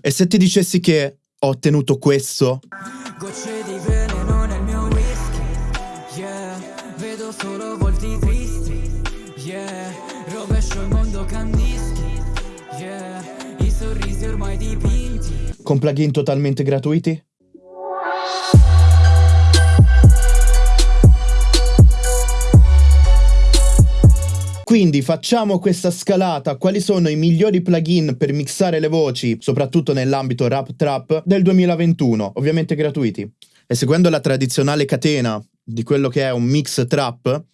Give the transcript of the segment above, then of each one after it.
E se ti dicessi che ho ottenuto questo? Gocce di veleno nel mio whisky Yeah, vedo solo volti tristi Yeah, rovescio il mondo candischi Yeah, i sorrisi ormai dipinti Con plugin totalmente gratuiti? Quindi facciamo questa scalata, quali sono i migliori plugin per mixare le voci, soprattutto nell'ambito rap trap, del 2021, ovviamente gratuiti. E seguendo la tradizionale catena di quello che è un mix trap,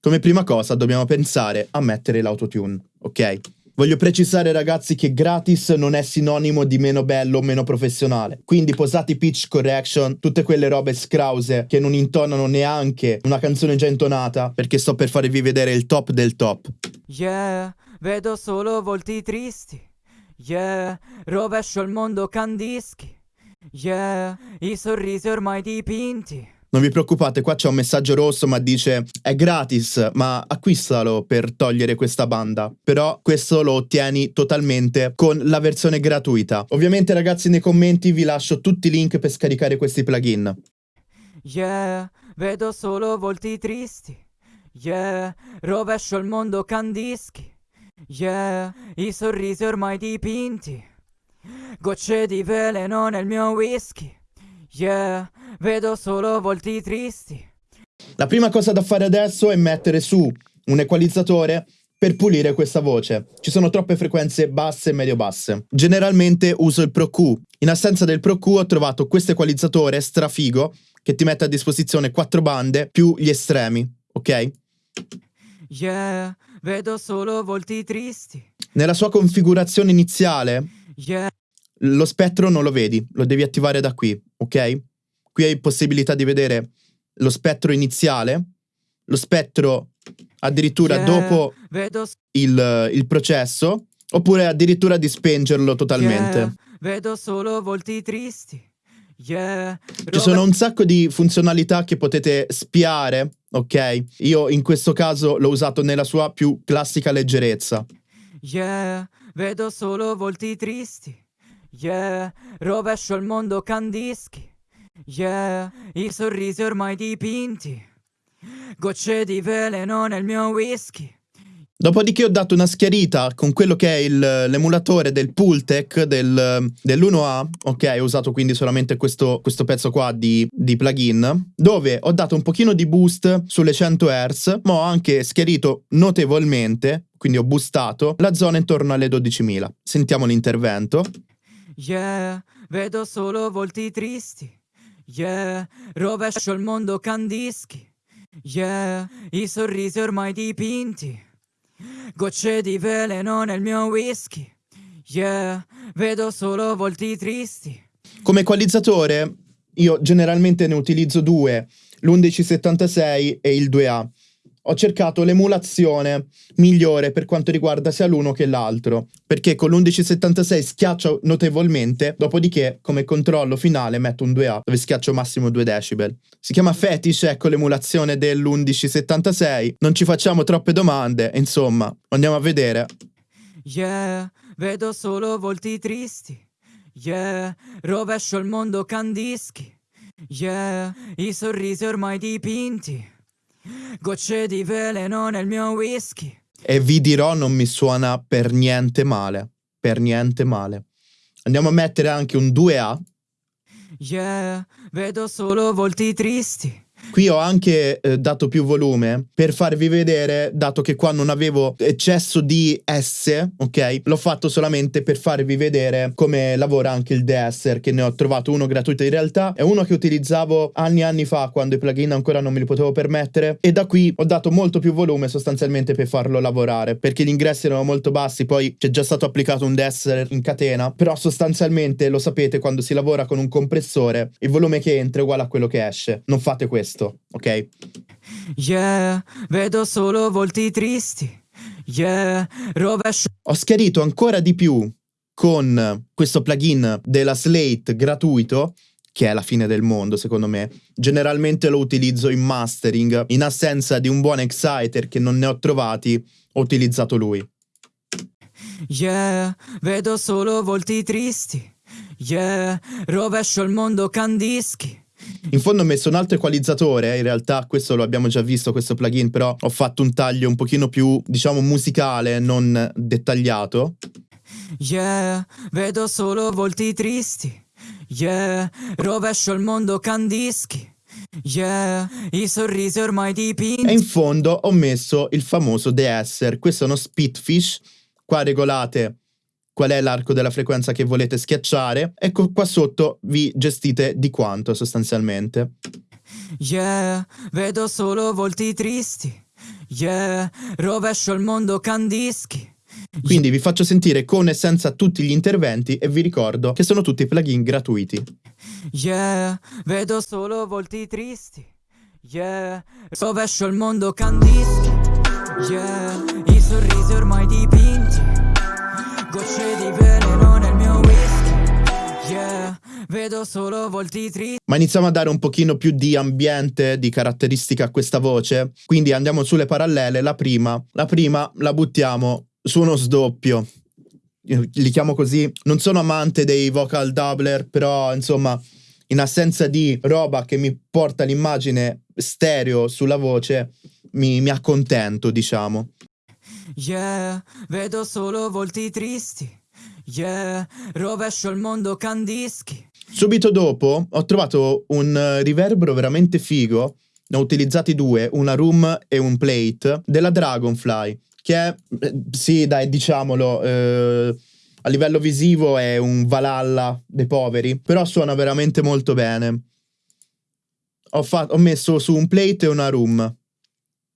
come prima cosa dobbiamo pensare a mettere l'autotune, ok? Voglio precisare ragazzi che gratis non è sinonimo di meno bello o meno professionale. Quindi posati pitch correction, tutte quelle robe scrause che non intonano neanche una canzone già intonata, perché sto per farvi vedere il top del top. Yeah, vedo solo volti tristi Yeah, rovescio il mondo candischi Yeah, i sorrisi ormai dipinti Non vi preoccupate, qua c'è un messaggio rosso ma dice è gratis, ma acquistalo per togliere questa banda. Però questo lo ottieni totalmente con la versione gratuita. Ovviamente ragazzi nei commenti vi lascio tutti i link per scaricare questi plugin. Yeah, vedo solo volti tristi Yeah, rovescio il mondo candischi Yeah, i sorrisi ormai dipinti Gocce di veleno nel mio whisky Yeah, vedo solo volti tristi La prima cosa da fare adesso è mettere su un equalizzatore per pulire questa voce. Ci sono troppe frequenze basse e medio-basse. Generalmente uso il Pro Q. In assenza del Pro Q ho trovato questo equalizzatore strafigo che ti mette a disposizione quattro bande più gli estremi, ok? Yeah, vedo solo volti tristi Nella sua configurazione iniziale Yeah, lo spettro non lo vedi, lo devi attivare da qui, ok? Qui hai possibilità di vedere lo spettro iniziale, lo spettro addirittura yeah, dopo il, il processo, oppure addirittura di spengerlo totalmente. yeah, vedo solo volti tristi Yeah, Ci sono un sacco di funzionalità che potete spiare, ok? Io in questo caso l'ho usato nella sua più classica leggerezza. Yeah, vedo solo volti tristi. Yeah, rovescio il mondo candischi. Yeah, i sorrisi ormai dipinti. Gocce di veleno nel mio whisky. Dopodiché ho dato una schiarita con quello che è l'emulatore del Pultec del, dell'1A, ok, ho usato quindi solamente questo, questo pezzo qua di, di plugin, dove ho dato un pochino di boost sulle 100 Hz, ma ho anche schiarito notevolmente, quindi ho boostato, la zona intorno alle 12.000. Sentiamo l'intervento. Yeah, vedo solo volti tristi. Yeah, rovescio il mondo candischi. Yeah, i sorrisi ormai dipinti. Gocce di veleno nel mio whisky. Yeah, vedo solo volti tristi. Come equalizzatore io generalmente ne utilizzo due, l'1176 e il 2A. Ho cercato l'emulazione migliore per quanto riguarda sia l'uno che l'altro, perché con l'1176 schiaccio notevolmente, dopodiché come controllo finale metto un 2A dove schiaccio massimo 2 decibel. Si chiama Fetish, ecco l'emulazione dell'1176, non ci facciamo troppe domande, insomma, andiamo a vedere. Yeah, vedo solo volti tristi. Yeah, rovescio il mondo candischi. Yeah, i sorrisi ormai dipinti. Gocce di veleno nel mio whisky. E vi dirò non mi suona per niente male, per niente male. Andiamo a mettere anche un 2A. Yeah, vedo solo volti tristi. Qui ho anche eh, dato più volume per farvi vedere, dato che qua non avevo eccesso di S, ok? L'ho fatto solamente per farvi vedere come lavora anche il DSR, che ne ho trovato uno gratuito in realtà, è uno che utilizzavo anni e anni fa quando i plugin ancora non me li potevo permettere e da qui ho dato molto più volume sostanzialmente per farlo lavorare, perché gli ingressi erano molto bassi, poi c'è già stato applicato un DSR in catena, però sostanzialmente lo sapete quando si lavora con un compressore, il volume che entra è uguale a quello che esce. Non fate questo ok? Yeah, vedo solo volti tristi. Yeah, rovescio Ho schiarito ancora di più con questo plugin della Slate gratuito, che è la fine del mondo secondo me. Generalmente lo utilizzo in mastering, in assenza di un buon exciter che non ne ho trovati, ho utilizzato lui. Yeah, vedo solo volti tristi. Yeah, rovescio il mondo Candischi. In fondo ho messo un altro equalizzatore, in realtà questo lo abbiamo già visto, questo plugin, però ho fatto un taglio un pochino più, diciamo, musicale, non dettagliato. Yeah, vedo solo volti tristi. Yeah, rovescio il mondo Candischi. Yeah, i sorrisi ormai dipinti. E in fondo ho messo il famoso de-esser, questo è uno spitfish, qua regolate qual è l'arco della frequenza che volete schiacciare e qua sotto vi gestite di quanto sostanzialmente. Yeah, vedo solo volti tristi. Yeah, rovescio il mondo Candischi. Quindi vi faccio sentire con e senza tutti gli interventi e vi ricordo che sono tutti plugin gratuiti. Yeah, vedo solo volti tristi. Yeah, rovescio il mondo Candischi. Yeah, i sorrisi ormai dipinti. Ma iniziamo a dare un pochino più di ambiente, di caratteristica a questa voce. Quindi andiamo sulle parallele. La prima, la prima la buttiamo su uno sdoppio. Li chiamo così. Non sono amante dei vocal doubler, però insomma, in assenza di roba che mi porta l'immagine stereo sulla voce, mi, mi accontento, diciamo. Yeah, vedo solo volti tristi. Yeah, rovescio il mondo Candischi. Subito dopo ho trovato un riverbero veramente figo. Ne ho utilizzati due, una room e un plate, della Dragonfly che è, eh, sì dai diciamolo, eh, a livello visivo è un Valhalla dei poveri, però suona veramente molto bene. Ho, ho messo su un plate e una room.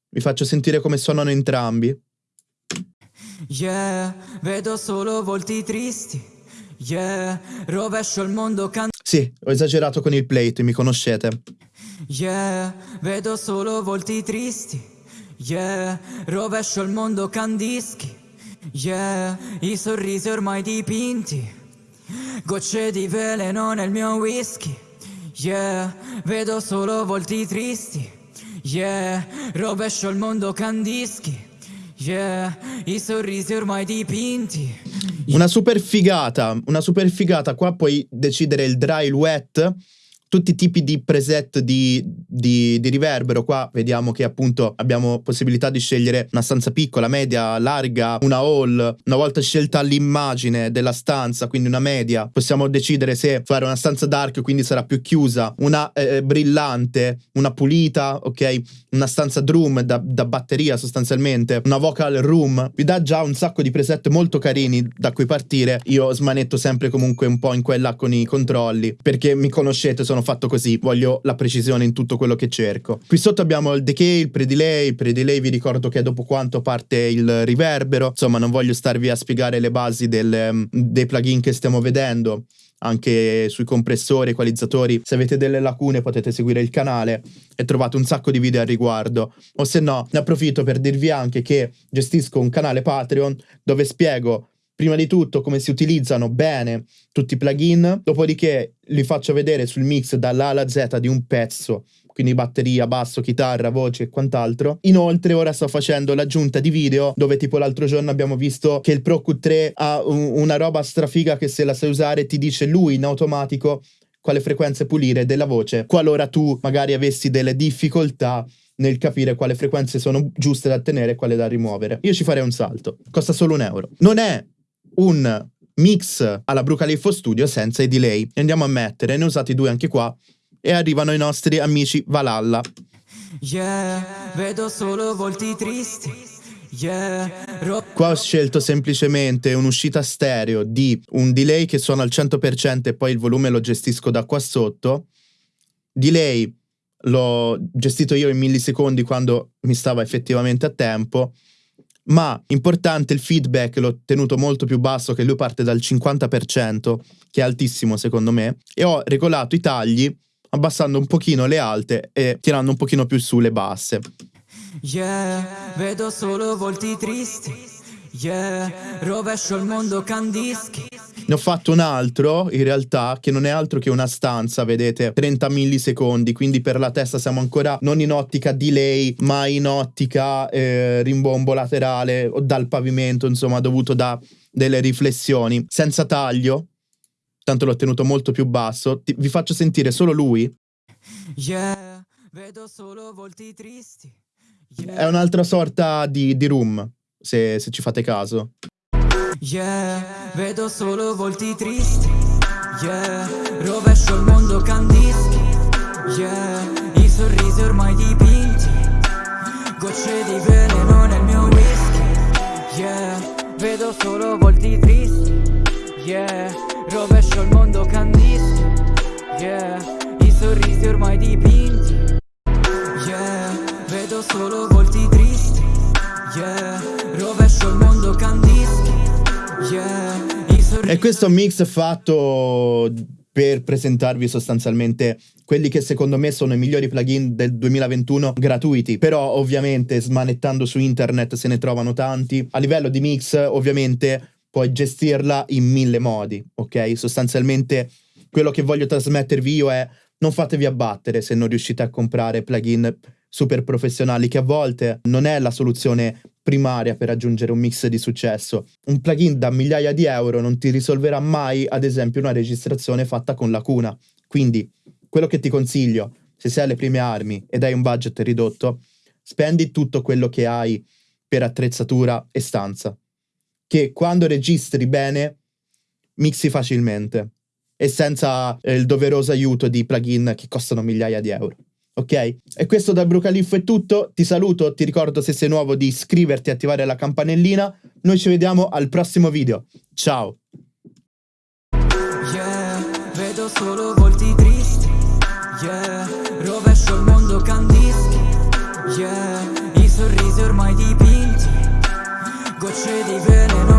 Vi faccio sentire come suonano entrambi. Yeah, vedo solo volti tristi. Yeah, rovescio il mondo can... Sì, ho esagerato con il plate, mi conoscete. Yeah, vedo solo volti tristi. Yeah, rovescio il mondo Candischi. Yeah, i sorrisi ormai dipinti. Gocce di veleno nel mio whisky. Yeah, vedo solo volti tristi. Yeah, rovescio il mondo Candischi. Yeah, i sorrisi ormai dipinti. Una super figata, una super figata. Qua puoi decidere il dry, il wet tutti i tipi di preset di, di, di, riverbero. Qua vediamo che appunto abbiamo possibilità di scegliere una stanza piccola, media, larga, una hall. Una volta scelta l'immagine della stanza, quindi una media, possiamo decidere se fare una stanza dark, quindi sarà più chiusa, una eh, eh brillante, una pulita, ok? Una stanza drum da, da batteria sostanzialmente, una vocal room. Vi dà già un sacco di preset molto carini da cui partire. Io smanetto sempre comunque un po' in quella con i controlli, perché mi conoscete, sono sono fatto così, voglio la precisione in tutto quello che cerco. Qui sotto abbiamo il decay, il pre-delay, il pre-delay vi ricordo che è dopo quanto parte il riverbero, insomma non voglio starvi a spiegare le basi del, mm, dei plugin che stiamo vedendo anche sui compressori, equalizzatori. Se avete delle lacune potete seguire il canale e trovate un sacco di video al riguardo. O se no, ne approfitto per dirvi anche che gestisco un canale Patreon dove spiego prima di tutto come si utilizzano bene tutti i plugin, dopodiché li faccio vedere sul mix dall'A alla Z di un pezzo, quindi batteria, basso, chitarra, voce e quant'altro. Inoltre ora sto facendo l'aggiunta di video dove tipo l'altro giorno abbiamo visto che il Pro Q3 ha un, una roba strafiga che se la sai usare ti dice lui in automatico quale frequenze pulire della voce, qualora tu magari avessi delle difficoltà nel capire quale frequenze sono giuste da tenere e quale da rimuovere. Io ci farei un salto. Costa solo un euro. Non è un mix alla Brucalifo Studio senza i delay. E andiamo a mettere, ne ho usati due anche qua, e arrivano i nostri amici Valhalla. Yeah, vedo solo volti tristi. Yeah, Qua ho scelto semplicemente un'uscita stereo di un delay che suona al 100% e poi il volume lo gestisco da qua sotto. Delay l'ho gestito io in millisecondi quando mi stava effettivamente a tempo ma importante il feedback l'ho tenuto molto più basso che lui parte dal 50% che è altissimo secondo me e ho regolato i tagli abbassando un pochino le alte e tirando un pochino più su le basse. Yeah, vedo solo volti tristi. Yeah, rovescio il mondo Candischi ne ho fatto un altro, in realtà, che non è altro che una stanza, vedete, 30 millisecondi, quindi per la testa siamo ancora non in ottica delay, ma in ottica eh, rimbombo laterale o dal pavimento, insomma, dovuto da delle riflessioni, senza taglio, tanto l'ho tenuto molto più basso. Ti- vi faccio sentire solo lui. Yeah, vedo solo volti tristi. Yeah. È un'altra sorta di, di room, se, se ci fate caso. Yeah, vedo solo volti tristi. Yeah, rovescio il mondo candischi. Yeah, i sorrisi ormai dipinti. Gocce di veleno nel mio whisky. Yeah, vedo solo volti tristi. Yeah, rovescio il mondo candischi. Yeah, i sorrisi ormai dipinti. E questo mix fatto per presentarvi sostanzialmente quelli che secondo me sono i migliori plugin del 2021 gratuiti. Però ovviamente smanettando su internet se ne trovano tanti. A livello di mix ovviamente puoi gestirla in mille modi, ok? Sostanzialmente quello che voglio trasmettervi io è non fatevi abbattere se non riuscite a comprare plugin super professionali che a volte non è la soluzione primaria per raggiungere un mix di successo. Un plugin da migliaia di euro non ti risolverà mai, ad esempio, una registrazione fatta con lacuna. Quindi, quello che ti consiglio, se sei alle prime armi ed hai un budget ridotto, spendi tutto quello che hai per attrezzatura e stanza, che quando registri bene mixi facilmente e senza eh, il doveroso aiuto di plugin che costano migliaia di euro. Ok? E questo dal Brucaliffo è tutto. Ti saluto, ti ricordo se sei nuovo di iscriverti e attivare la campanellina. Noi ci vediamo al prossimo video. Ciao! Yeah, vedo solo volti tristi. Yeah, rovescio il mondo candischi. Yeah, i sorrisi ormai dipinti. Gocce di veleno